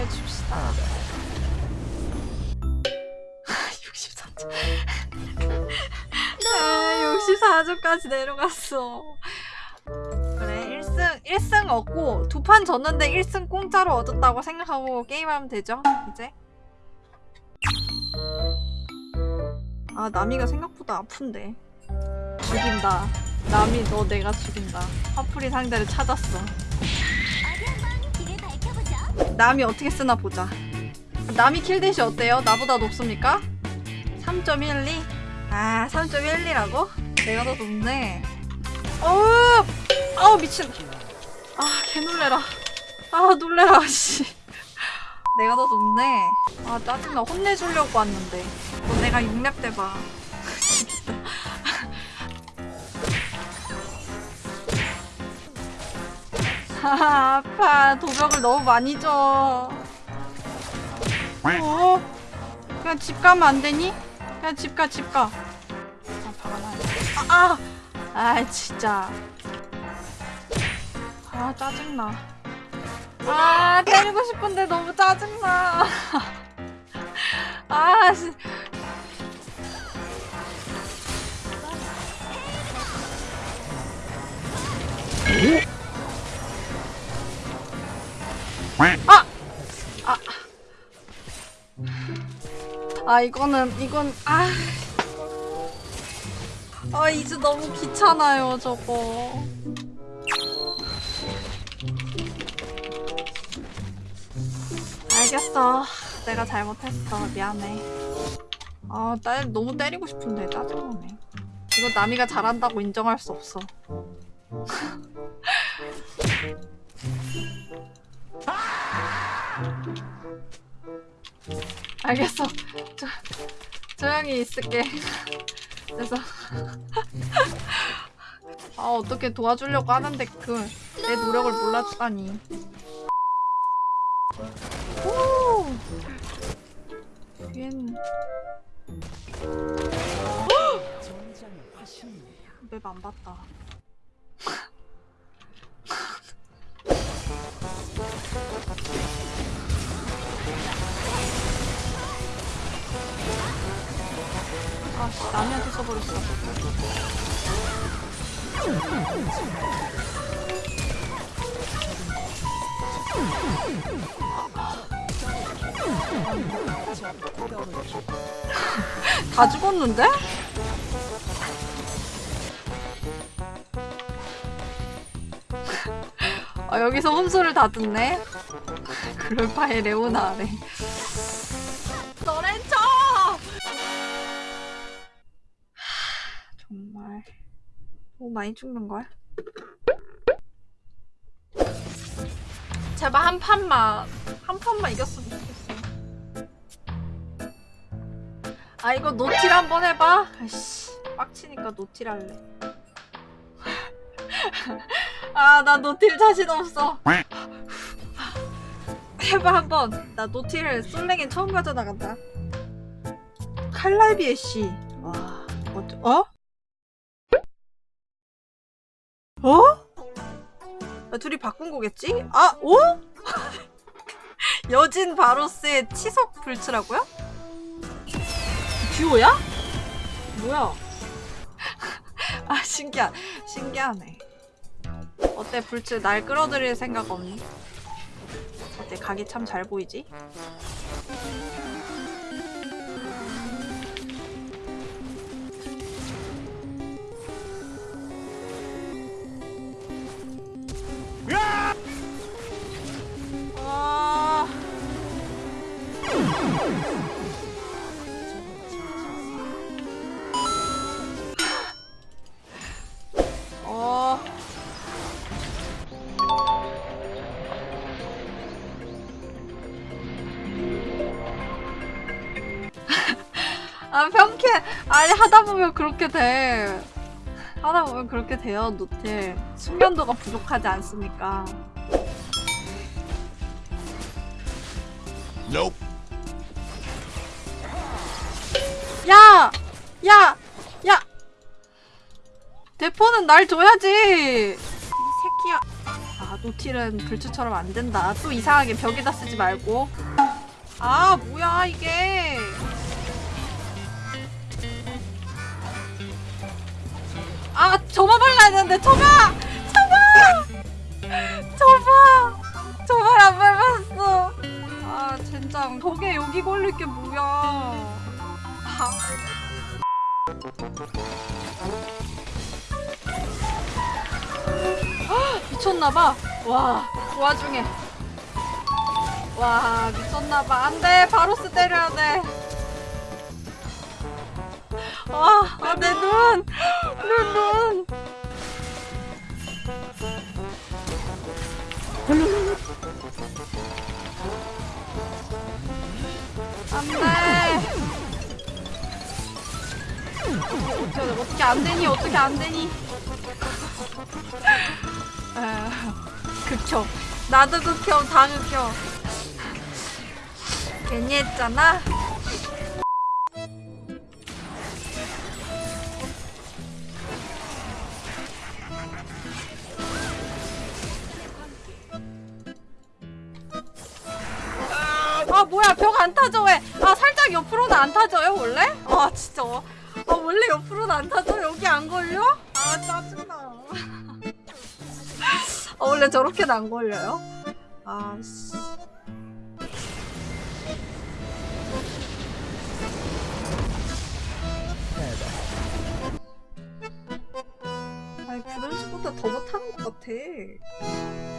보내줍시다. 64점. 아, 64점까지 내려갔어. 그래 1승 1승 얻고 두 판 졌는데 1승 공짜로 얻었다고 생각하고 게임하면 되죠 이제? 아 나미가 생각보다 아픈데. 죽인다. 나미 너 내가 죽인다. 화풀이 상대를 찾았어 남이 어떻게 쓰나 보자. 남이 킬댓이 어때요? 나보다 높습니까? 3.12? 아 3.12라고? 내가 더 높네. 어우! 아우 미친. 아 개놀래라. 아 놀래라 씨. 내가 더 높네. 아 짜증나. 혼내주려고 왔는데. 너 내가 6렙 때봐 진짜 아 아파 도벽을 너무 많이 줘 어? 그냥 집 가면 안 되니? 그냥 집 가, 집 가. 아, 박아놔. 아, 아! 아, 진짜. 아, 짜증나. 아, 때리고 싶은데 너무 짜증나. 아 이거는 이건 아. 아 이제 너무 귀찮아요 저거. 알겠어. 내가 잘못했어. 미안해. 아, 나 너무 때리고 싶은데 짜증나네. 이거 남이가 잘한다고 인정할 수 없어. 알겠어. 조, 조용히 있을게. 그래서 아 어떻게 도와주려고 하는데 그 내 노력을 몰라주다니. 오. 뒤엔 맵안 봤다. 아 씨 남이한테 써버렸어. 다 죽었는데? 아 여기서 혼수를 다 듣네? 그럴 바에 레오나 아래 너무 많이 죽는걸? 제발 한 판만 한 판만 이겼으면 좋겠어. 아 이거 노틸 한번 해봐. 아이씨 빡치니까 노틸 할래. 아 나 노틸 자신 없어. 해봐 한번. 나 노틸 솔랭에 처음 가져나간다. 칼날비 애쉬 와어 어? 어? 아, 둘이 바꾼 거겠지? 아, 오? 여진 바로스의 치석 불츠라고요? 듀오야? 뭐야? 아, 신기하, 신기하네. 어때, 불츠 날 끌어들일 생각 없니? 어때, 각이 참 잘 보이지? 아 평캐 아니 하다 보면 그렇게 돼 하다 보면 그렇게 돼요 노틸 숙련도가 부족하지 않습니까 Nope. 야! 야! 야! 대포는 날 줘야지! 이 새끼야. 아, 노틸은 불추처럼 안 된다. 또 이상하게 벽에다 쓰지 말고. 아 뭐야 이게. 발라야 되는데 저만 저만 저만 저만 안 밟았어. 아 젠장 덕에 여기 걸릴 게 뭐야. 아. 미쳤나봐. 와, 그 와중에. 와, 미쳤나봐. 안 돼. 바로스 때려야 돼. 아, 아, 내 눈. 내 눈. 안 돼. 어떻게, 어떻게 안 되니? 어떻게 안 되니? 아, 극혐. 나도 극혐, 다 극혐. 괜히 했잖아. 아 뭐야 벽 안 타져 왜? 아 살짝 옆으로는 안 타져요 원래? 아 진짜 아 원래 옆으로는 안 타져? 여기 안 걸려? 아 짜증나 아 원래 저렇게는 안 걸려요? 아씨 같아